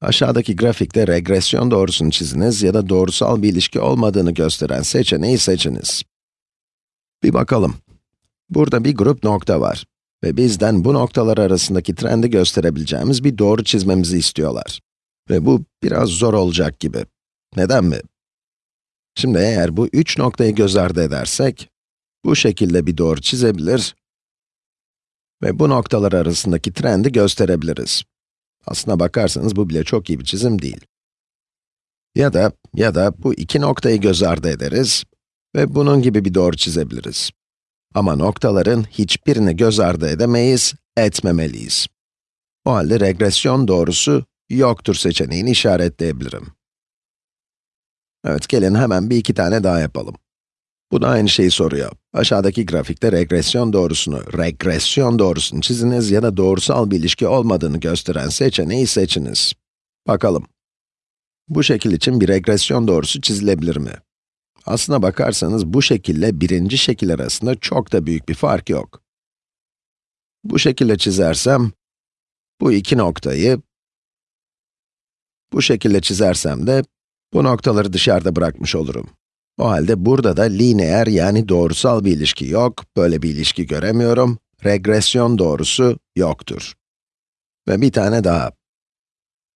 Aşağıdaki grafikte regresyon doğrusunu çiziniz ya da doğrusal bir ilişki olmadığını gösteren seçeneği seçiniz. Bir bakalım. Burada bir grup nokta var ve bizden bu noktalar arasındaki trendi gösterebileceğimiz bir doğru çizmemizi istiyorlar. Ve bu biraz zor olacak gibi. Neden mi? Şimdi eğer bu üç noktayı göz ardı edersek, bu şekilde bir doğru çizebilir ve bu noktalar arasındaki trendi gösterebiliriz. Aslına bakarsanız bu bile çok iyi bir çizim değil. Ya da, ya da bu iki noktayı göz ardı ederiz ve bunun gibi bir doğru çizebiliriz. Ama noktaların hiçbirini göz ardı edemeyiz, etmemeliyiz. O halde regresyon doğrusu yoktur seçeneğini işaretleyebilirim. Evet, gelin hemen bir iki tane daha yapalım. Bu da aynı şeyi soruyor. Aşağıdaki grafikte regresyon doğrusunu, regresyon doğrusunu çiziniz ya da doğrusal bir ilişki olmadığını gösteren seçeneği seçiniz. Bakalım. Bu şekil için bir regresyon doğrusu çizilebilir mi? Aslına bakarsanız bu şekille birinci şekil arasında çok da büyük bir fark yok. Bu şekilde çizersem, bu iki noktayı, bu şekilde çizersem de bu noktaları dışarıda bırakmış olurum. O halde burada da lineer yani doğrusal bir ilişki yok, böyle bir ilişki göremiyorum. Regresyon doğrusu yoktur. Ve bir tane daha.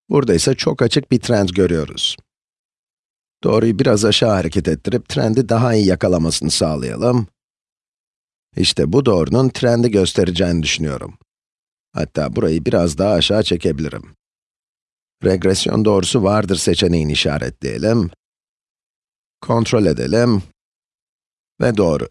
Burada ise çok açık bir trend görüyoruz. Doğruyu biraz aşağı hareket ettirip trendi daha iyi yakalamasını sağlayalım. İşte bu doğrunun trendi göstereceğini düşünüyorum. Hatta burayı biraz daha aşağı çekebilirim. Regresyon doğrusu vardır seçeneğini işaretleyelim. Kontrol edelim. Ve doğru.